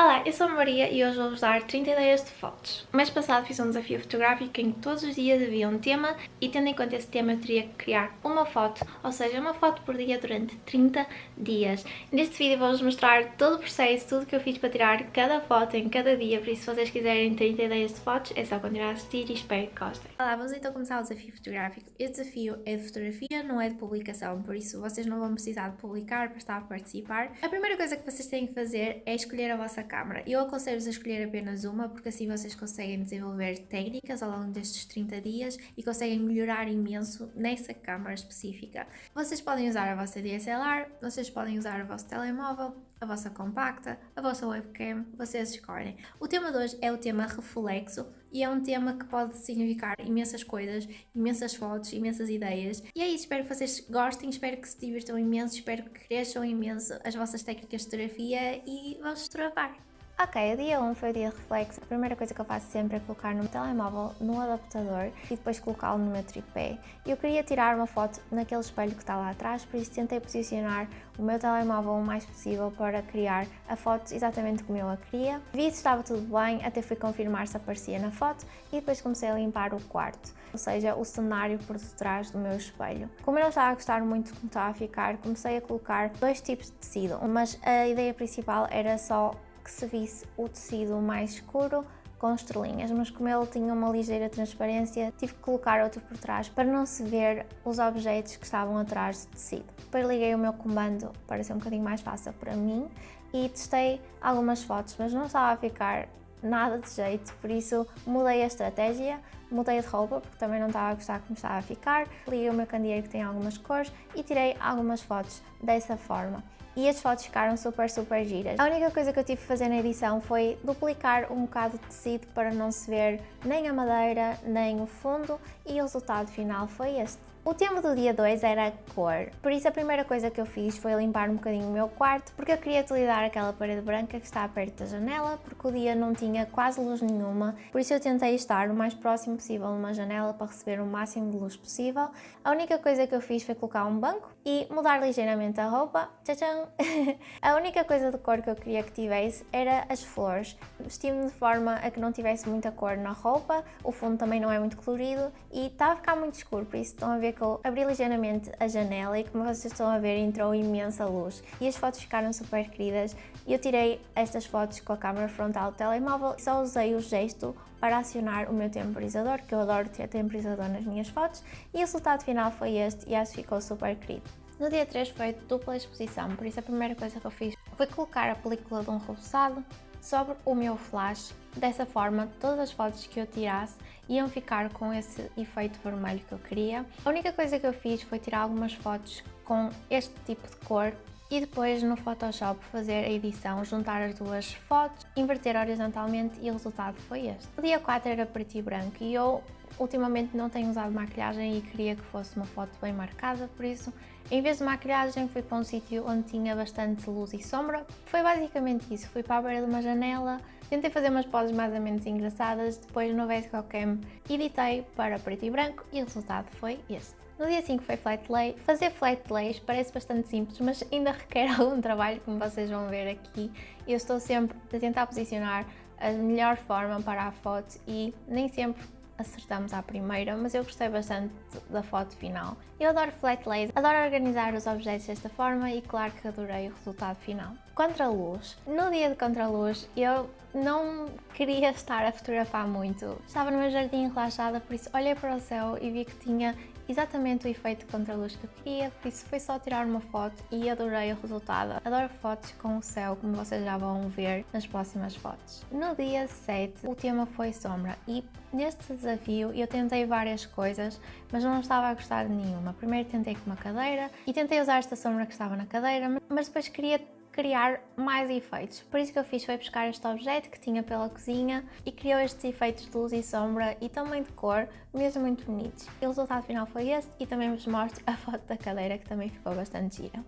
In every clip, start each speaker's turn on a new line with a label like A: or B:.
A: Olá, eu sou a Maria e hoje vou-vos dar 30 ideias de fotos. O mês passado fiz um desafio fotográfico em que todos os dias havia um tema e tendo em conta esse tema eu teria que criar uma foto, ou seja, uma foto por dia durante 30 dias. Neste vídeo vou-vos mostrar todo o processo, tudo que eu fiz para tirar cada foto em cada dia, por isso se vocês quiserem 30 ideias de fotos é só continuar a assistir e espero que gostem. Olá, vamos então começar o desafio fotográfico. Este desafio é de fotografia, não é de publicação, por isso vocês não vão precisar de publicar para estar a participar. A primeira coisa que vocês têm que fazer é escolher a vossa câmara. Eu aconselho-vos a escolher apenas uma, porque assim vocês conseguem desenvolver técnicas ao longo destes 30 dias e conseguem melhorar imenso nessa câmara específica. Vocês podem usar a vossa DSLR, vocês podem usar o vosso telemóvel, a vossa compacta, a vossa webcam, vocês escolhem. O tema de hoje é o tema reflexo e é um tema que pode significar imensas coisas, imensas fotos, imensas ideias. E é isso, espero que vocês gostem, espero que se divirtam imenso, espero que cresçam imenso as vossas técnicas de fotografia e vamos fotografar! Ok, o dia 1 foi o dia de reflexo. A primeira coisa que eu faço sempre é colocar no telemóvel no adaptador e depois colocá-lo no meu tripé. Eu queria tirar uma foto naquele espelho que está lá atrás, por isso tentei posicionar o meu telemóvel o mais possível para criar a foto exatamente como eu a queria. Vi se estava tudo bem, até fui confirmar se aparecia na foto e depois comecei a limpar o quarto, ou seja, o cenário por detrás do meu espelho. Como eu não estava a gostar muito como estava a ficar, comecei a colocar dois tipos de tecido, mas a ideia principal era só que se visse o tecido mais escuro com estrelinhas, mas como ele tinha uma ligeira transparência, tive que colocar outro por trás para não se ver os objetos que estavam atrás do tecido. Depois liguei o meu comando para ser um bocadinho mais fácil para mim e testei algumas fotos, mas não estava a ficar nada de jeito, por isso mudei a estratégia, mudei de roupa porque também não estava a gostar como estava a ficar, liguei o meu candeeiro que tem algumas cores e tirei algumas fotos dessa forma e as fotos ficaram super, super giras. A única coisa que eu tive que fazer na edição foi duplicar um bocado de tecido para não se ver nem a madeira, nem o fundo e o resultado final foi este. O tema do dia 2 era a cor, por isso a primeira coisa que eu fiz foi limpar um bocadinho o meu quarto, porque eu queria utilizar aquela parede branca que está perto da janela, porque o dia não tinha quase luz nenhuma, por isso eu tentei estar o mais próximo possível numa janela para receber o máximo de luz possível. A única coisa que eu fiz foi colocar um banco e mudar ligeiramente a roupa. Tchau, a única coisa de cor que eu queria que tivesse era as flores. Vesti-me de forma a que não tivesse muita cor na roupa, o fundo também não é muito colorido e está a ficar muito escuro, por isso estão a ver abri ligeiramente a janela e como vocês estão a ver entrou imensa luz. E as fotos ficaram super queridas. E eu tirei estas fotos com a câmera frontal do telemóvel. E só usei o gesto para acionar o meu temporizador, que eu adoro ter temporizador nas minhas fotos. E o resultado final foi este e acho que ficou super querido. No dia 3 foi dupla exposição, por isso a primeira coisa que eu fiz foi colocar a película de um roçado sobre o meu flash. Dessa forma, todas as fotos que eu tirasse iam ficar com esse efeito vermelho que eu queria. A única coisa que eu fiz foi tirar algumas fotos com este tipo de cor e depois no Photoshop fazer a edição, juntar as duas fotos, inverter horizontalmente e o resultado foi este. O dia 4 era preto e branco e eu ultimamente não tenho usado maquilhagem e queria que fosse uma foto bem marcada, por isso em vez de maquilhagem fui para um sítio onde tinha bastante luz e sombra. Foi basicamente isso, fui para a beira de uma janela, tentei fazer umas poses mais ou menos engraçadas, depois no Vescocam editei para preto e branco e o resultado foi este. No dia 5 foi flat lay. Fazer flat lays parece bastante simples, mas ainda requer algum trabalho, como vocês vão ver aqui. Eu estou sempre a tentar posicionar a melhor forma para a foto e nem sempre acertamos à primeira, mas eu gostei bastante da foto final. Eu adoro flat lays, adoro organizar os objetos desta forma e claro que adorei o resultado final. Contra-luz. No dia de contra-luz eu não queria estar a fotografar muito. Estava no meu jardim relaxada, por isso olhei para o céu e vi que tinha exatamente o efeito de contraluz que eu queria, por isso foi só tirar uma foto e adorei o resultado. Adoro fotos com o céu, como vocês já vão ver nas próximas fotos. No dia 7 o tema foi sombra e neste desafio eu tentei várias coisas, mas não estava a gostar de nenhuma. Primeiro tentei com uma cadeira e tentei usar esta sombra que estava na cadeira, mas depois queria criar mais efeitos. Por isso que eu fiz foi buscar este objeto que tinha pela cozinha e criou estes efeitos de luz e sombra e também de cor, mesmo muito bonitos. E o resultado final foi este e também vos mostro a foto da cadeira que também ficou bastante gira.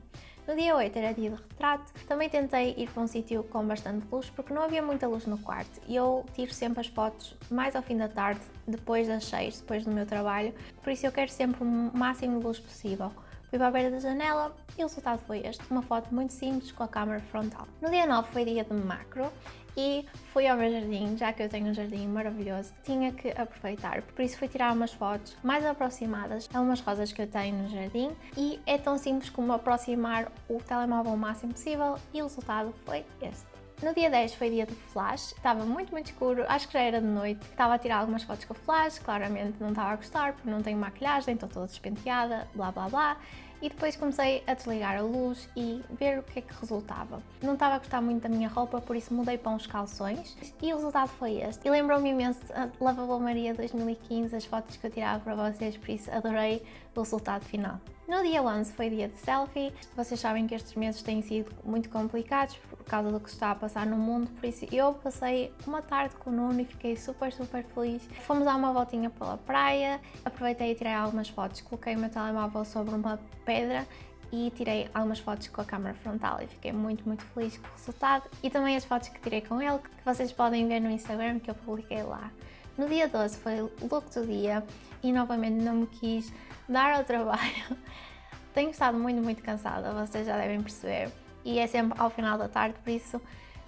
A: No dia 8 era dia de retrato, também tentei ir para um sítio com bastante luz porque não havia muita luz no quarto e eu tiro sempre as fotos mais ao fim da tarde, depois das 6, depois do meu trabalho, por isso eu quero sempre o máximo de luz possível. Fui para a beira da janela e o resultado foi este, uma foto muito simples com a câmera frontal. No dia 9 foi dia de macro e fui ao meu jardim, já que eu tenho um jardim maravilhoso, tinha que aproveitar, por isso fui tirar umas fotos mais aproximadas a umas rosas que eu tenho no jardim e é tão simples como aproximar o telemóvel o máximo possível e o resultado foi este. No dia 10 foi dia de flash, estava muito muito escuro, acho que já era de noite, estava a tirar algumas fotos com flash, claramente não estava a gostar porque não tenho maquilhagem, estou toda despenteada, blá blá blá, e depois comecei a desligar a luz e ver o que é que resultava. Não estava a gostar muito da minha roupa, por isso mudei para uns calções e o resultado foi este. E lembrou-me imenso a Lavabo Maria 2015, as fotos que eu tirava para vocês, por isso adorei o resultado final. No dia 11 foi dia de selfie. Vocês sabem que estes meses têm sido muito complicados por causa do que está a passar no mundo, por isso eu passei uma tarde com o Nuno e fiquei super, super feliz. Fomos dar uma voltinha pela praia, aproveitei e tirei algumas fotos, coloquei o meu telemóvel sobre uma pedra e tirei algumas fotos com a câmera frontal e fiquei muito, muito feliz com o resultado e também as fotos que tirei com ele, que vocês podem ver no Instagram que eu publiquei lá. No dia 12 foi look do dia e novamente não me quis dar ao trabalho. Tenho estado muito, muito cansada, vocês já devem perceber. E é sempre ao final da tarde, por isso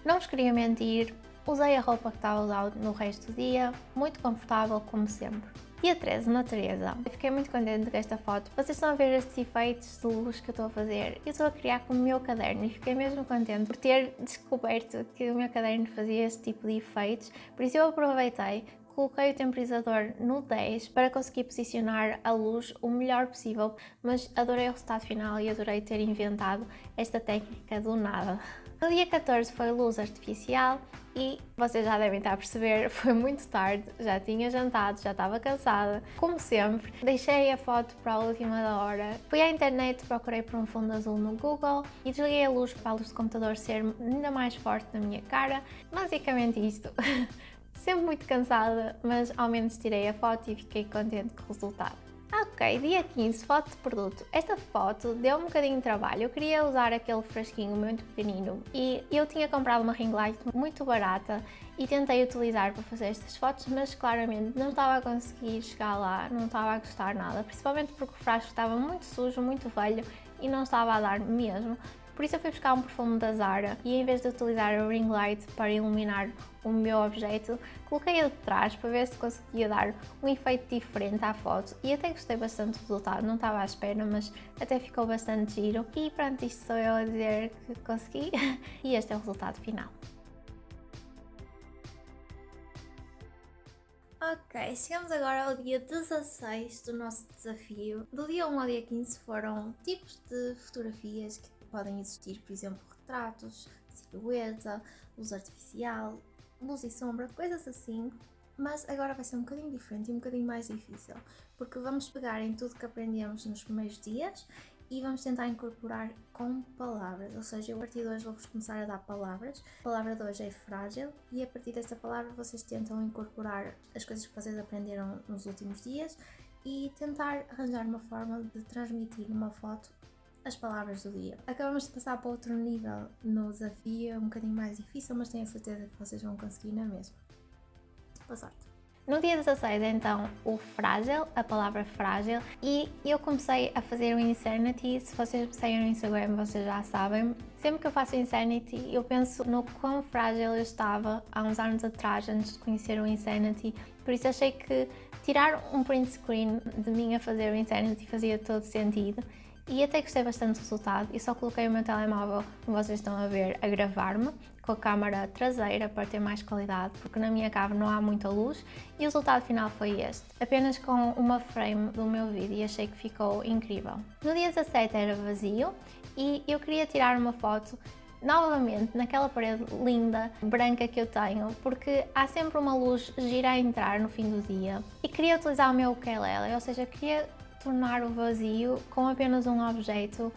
A: não vos queria mentir. Usei a roupa que estava a usar no resto do dia, muito confortável como sempre. Dia 13, natureza. Eu fiquei muito contente com esta foto. Vocês estão a ver estes efeitos de luz que eu estou a fazer. Eu estou a criar com o meu caderno e fiquei mesmo contente por ter descoberto que o meu caderno fazia este tipo de efeitos. Por isso eu aproveitei, Coloquei o temporizador no 10 para conseguir posicionar a luz o melhor possível, mas adorei o resultado final e adorei ter inventado esta técnica do nada. No dia 14 foi luz artificial e vocês já devem estar a perceber, foi muito tarde, já tinha jantado, já estava cansada. Como sempre, deixei a foto para a última da hora. Fui à internet, procurei por um fundo azul no Google e desliguei a luz para a luz do computador ser ainda mais forte na minha cara. Basicamente isto. Sempre muito cansada, mas ao menos tirei a foto e fiquei contente com o resultado. Ok, dia 15, foto de produto. Esta foto deu um bocadinho de trabalho, eu queria usar aquele frasquinho muito pequenino e eu tinha comprado uma ring light muito barata e tentei utilizar para fazer estas fotos, mas claramente não estava a conseguir chegar lá, não estava a gostar nada, principalmente porque o frasco estava muito sujo, muito velho e não estava a dar mesmo. Por isso eu fui buscar um perfume da Zara e em vez de utilizar o ring light para iluminar o meu objeto, coloquei-o de trás para ver se conseguia dar um efeito diferente à foto e até gostei bastante do resultado, não estava à espera, mas até ficou bastante giro. E pronto, isto sou eu a dizer que consegui e este é o resultado final. Ok, chegamos agora ao dia 16 do nosso desafio. Do dia 1 ao dia 15 foram tipos de fotografias que podem existir, por exemplo, retratos, silhueta, luz artificial, luz e sombra, coisas assim. Mas agora vai ser um bocadinho diferente e um bocadinho mais difícil, porque vamos pegar em tudo que aprendemos nos primeiros dias e vamos tentar incorporar com palavras, ou seja, eu a partir de hoje vou-vos começar a dar palavras. A palavra de hoje é frágil e a partir dessa palavra vocês tentam incorporar as coisas que vocês aprenderam nos últimos dias e tentar arranjar uma forma de transmitir numa foto as palavras do dia. Acabamos de passar para outro nível no desafio, um bocadinho mais difícil, mas tenho a certeza que vocês vão conseguir na mesma. Boa sorte! No dia 16, então, o frágil, a palavra frágil, e eu comecei a fazer o Insanity, se vocês me seguem no Instagram vocês já sabem, sempre que eu faço Insanity eu penso no quão frágil eu estava há uns anos atrás, antes de conhecer o Insanity, por isso achei que tirar um print screen de mim a fazer o Insanity fazia todo sentido e até gostei bastante do resultado e só coloquei o meu telemóvel, como vocês estão a ver, a gravar-me com a câmara traseira para ter mais qualidade, porque na minha cave não há muita luz e o resultado final foi este, apenas com uma frame do meu vídeo e achei que ficou incrível. No dia 17 era vazio e eu queria tirar uma foto novamente naquela parede linda, branca que eu tenho, porque há sempre uma luz gira a entrar no fim do dia e queria utilizar o meu ukulele, ou seja, queria tornar o vazio com apenas um objeto,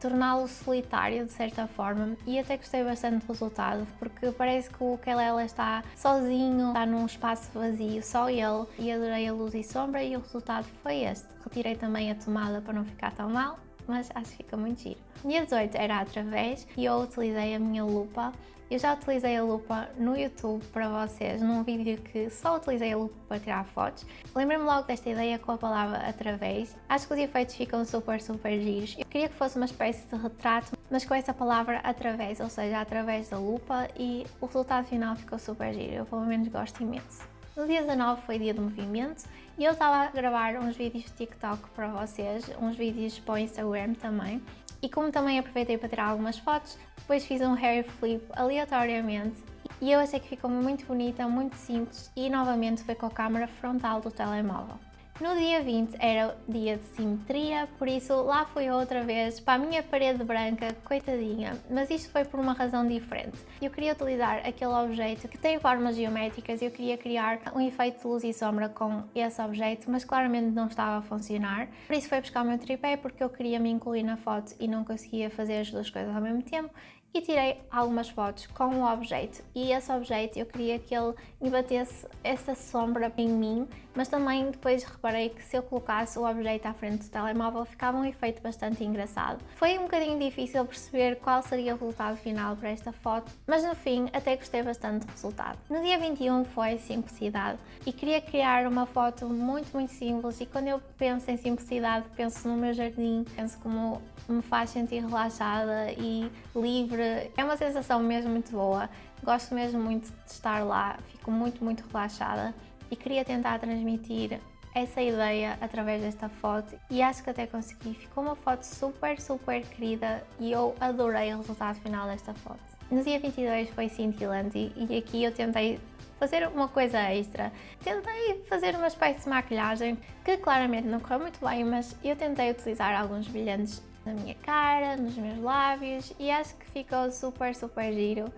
A: torná-lo solitário de certa forma e até gostei bastante do resultado porque parece que o Kelela está sozinho, está num espaço vazio, só ele e adorei a luz e sombra e o resultado foi este. Retirei também a tomada para não ficar tão mal mas acho que fica muito giro. Dia 18 era através e eu utilizei a minha lupa Eu já utilizei a lupa no YouTube para vocês, num vídeo que só utilizei a lupa para tirar fotos. Lembrei-me logo desta ideia com a palavra através. Acho que os efeitos ficam super, super giros. Eu queria que fosse uma espécie de retrato, mas com essa palavra através, ou seja, através da lupa e o resultado final ficou super giro. Eu pelo menos gosto imenso. No dia 19 foi dia do movimento e eu estava a gravar uns vídeos de TikTok para vocês, uns vídeos para o Instagram também. E como também aproveitei para tirar algumas fotos, depois fiz um hair flip aleatoriamente e eu achei que ficou muito bonita, muito simples e novamente foi com a câmera frontal do telemóvel. No dia 20 era dia de simetria, por isso lá fui outra vez para a minha parede branca, coitadinha, mas isto foi por uma razão diferente. Eu queria utilizar aquele objeto que tem formas geométricas e eu queria criar um efeito de luz e sombra com esse objeto, mas claramente não estava a funcionar. Por isso foi buscar o meu tripé porque eu queria me incluir na foto e não conseguia fazer as duas coisas ao mesmo tempo e tirei algumas fotos com o objeto e esse objeto eu queria que ele me batesse essa sombra em mim, mas também depois reparei que se eu colocasse o objeto à frente do telemóvel ficava um efeito bastante engraçado. Foi um bocadinho difícil perceber qual seria o resultado final para esta foto, mas no fim até gostei bastante do resultado. No dia 21 foi simplicidade e queria criar uma foto muito muito simples e quando eu penso em simplicidade penso no meu jardim, penso como me faz sentir relaxada e livre. É uma sensação mesmo muito boa. Gosto mesmo muito de estar lá, fico muito, muito relaxada e queria tentar transmitir essa ideia através desta foto e acho que até consegui. Ficou uma foto super, super querida e eu adorei o resultado final desta foto. No dia 22 foi cintilante e aqui eu tentei fazer uma coisa extra. Tentei fazer uma espécie de maquilhagem que claramente não correu muito bem, mas eu tentei utilizar alguns brilhantes na minha cara, nos meus lábios e acho que ficou super, super giro.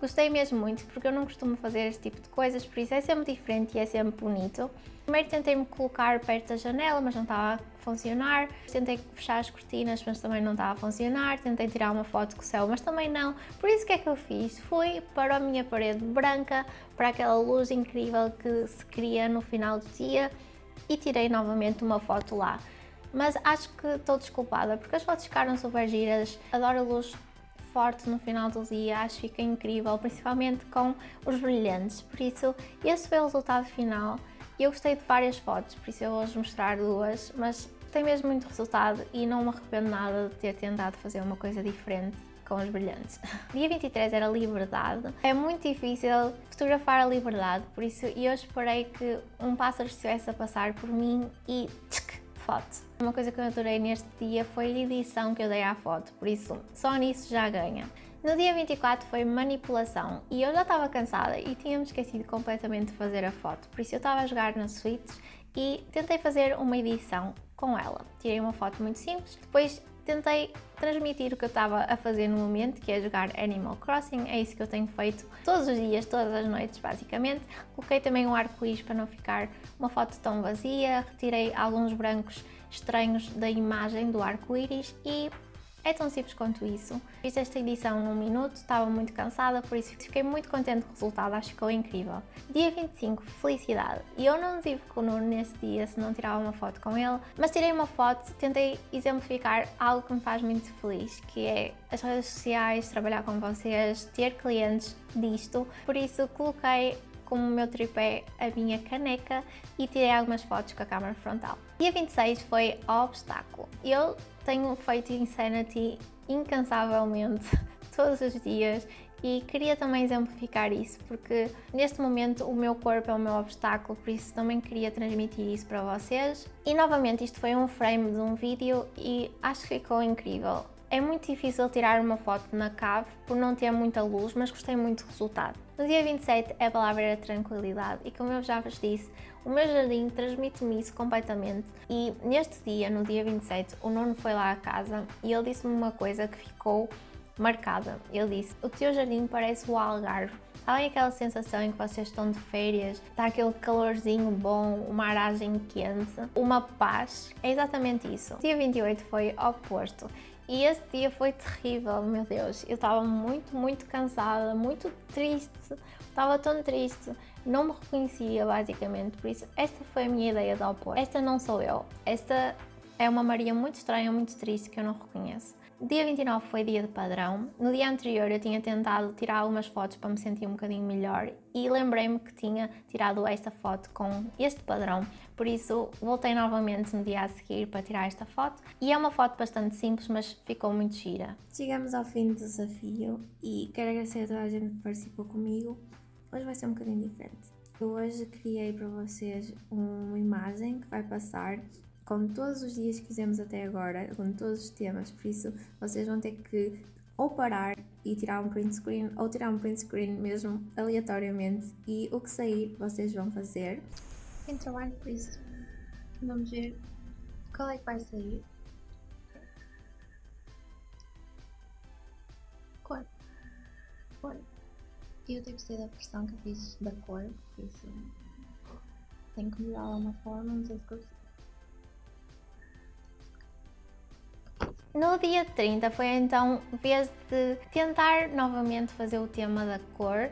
A: Gostei mesmo muito porque eu não costumo fazer este tipo de coisas, por isso é sempre diferente e é sempre bonito. Primeiro tentei-me colocar perto da janela, mas não estava a funcionar. Tentei fechar as cortinas, mas também não estava a funcionar. Tentei tirar uma foto com o céu, mas também não. Por isso o que é que eu fiz? Fui para a minha parede branca, para aquela luz incrível que se cria no final do dia e tirei novamente uma foto lá mas acho que estou desculpada porque as fotos ficaram super giras, adoro a luz forte no final do dia, acho que fica incrível, principalmente com os brilhantes, por isso esse foi o resultado final. Eu gostei de várias fotos, por isso eu vou-vos mostrar duas, mas tem mesmo muito resultado e não me arrependo nada de ter tentado fazer uma coisa diferente com os brilhantes. Dia 23 era liberdade. É muito difícil fotografar a liberdade, por isso eu esperei que um pássaro estivesse a passar por mim e foto. Uma coisa que eu adorei neste dia foi a edição que eu dei à foto, por isso só nisso já ganha. No dia 24 foi manipulação e eu já estava cansada e tinha-me esquecido completamente de fazer a foto, por isso eu estava a jogar na Switch e tentei fazer uma edição com ela. Tirei uma foto muito simples, depois tentei transmitir o que eu estava a fazer no momento, que é jogar Animal Crossing, é isso que eu tenho feito todos os dias, todas as noites basicamente. Coloquei também um arco-íris para não ficar uma foto tão vazia, retirei alguns brancos estranhos da imagem do arco-íris e é tão simples quanto isso. Fiz esta edição num minuto, estava muito cansada, por isso fiquei muito contente com o resultado, acho que ficou incrível. Dia 25, felicidade. E eu não tive com o Nuno nesse dia se não tirava uma foto com ele, mas tirei uma foto, tentei exemplificar algo que me faz muito feliz, que é as redes sociais, trabalhar com vocês, ter clientes disto. Por isso coloquei como o meu tripé a minha caneca e tirei algumas fotos com a câmera frontal. Dia 26 foi obstáculo. Eu tenho feito Insanity incansavelmente todos os dias e queria também exemplificar isso porque neste momento o meu corpo é o meu obstáculo, por isso também queria transmitir isso para vocês. E novamente isto foi um frame de um vídeo e acho que ficou incrível. É muito difícil tirar uma foto na cave por não ter muita luz, mas gostei muito do resultado. No dia 27 a palavra era tranquilidade e como eu já vos disse, o meu jardim transmite-me isso completamente e neste dia, no dia 27, o Nuno foi lá à casa e ele disse-me uma coisa que ficou marcada. Ele disse, o teu jardim parece o Algarve. Sabem aquela sensação em que vocês estão de férias, está aquele calorzinho bom, uma aragem quente, uma paz? É exatamente isso. O dia 28 foi oposto e esse dia foi terrível, meu Deus. Eu estava muito, muito cansada, muito triste. Estava tão triste. Não me reconhecia, basicamente. Por isso, esta foi a minha ideia de opor. Esta não sou eu. Esta é uma Maria muito estranha, muito triste, que eu não reconheço. Dia 29 foi dia de padrão. No dia anterior eu tinha tentado tirar algumas fotos para me sentir um bocadinho melhor e lembrei-me que tinha tirado esta foto com este padrão, por isso voltei novamente no dia a seguir para tirar esta foto e é uma foto bastante simples, mas ficou muito gira.
B: Chegamos ao fim do desafio e quero agradecer a toda a gente que participou comigo. Hoje vai ser um bocadinho diferente. Eu hoje criei para vocês uma imagem que vai passar com todos os dias que fizemos até agora, com todos os temas, por isso vocês vão ter que ou parar e tirar um print screen ou tirar um print screen mesmo aleatoriamente e o que sair vocês vão fazer.
A: Tem trabalho por isso. Vamos ver qual é que vai sair. Cor. Cor. Eu tenho que ser da versão que fiz da cor, por isso tenho que melhorar uma forma, não sei se consigo. No dia 30 foi então vez de tentar novamente fazer o tema da cor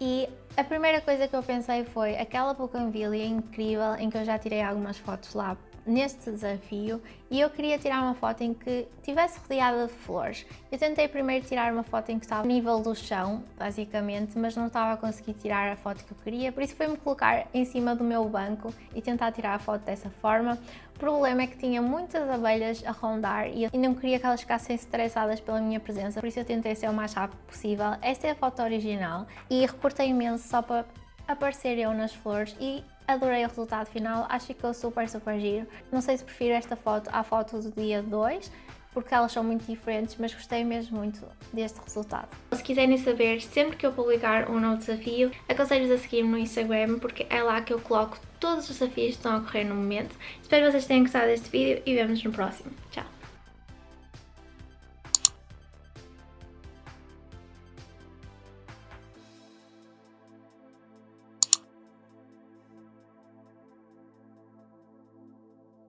A: e a primeira coisa que eu pensei foi aquela bougainvillea incrível em que eu já tirei algumas fotos lá neste desafio e eu queria tirar uma foto em que tivesse rodeada de flores. Eu tentei primeiro tirar uma foto em que estava no nível do chão, basicamente, mas não estava a conseguir tirar a foto que eu queria, por isso foi-me colocar em cima do meu banco e tentar tirar a foto dessa forma. O problema é que tinha muitas abelhas a rondar e eu não queria que elas ficassem estressadas pela minha presença, por isso eu tentei ser o mais rápido possível. Esta é a foto original e recortei imenso só para aparecer eu nas flores e adorei o resultado final, acho que ficou super, super giro. Não sei se prefiro esta foto à foto do dia 2, porque elas são muito diferentes, mas gostei mesmo muito deste resultado. Se quiserem saber sempre que eu publicar um novo desafio, aconselho-vos a seguir-me no Instagram, porque é lá que eu coloco todos os desafios que estão a ocorrer no momento. Espero que vocês tenham gostado deste vídeo e vemos no próximo. Tchau!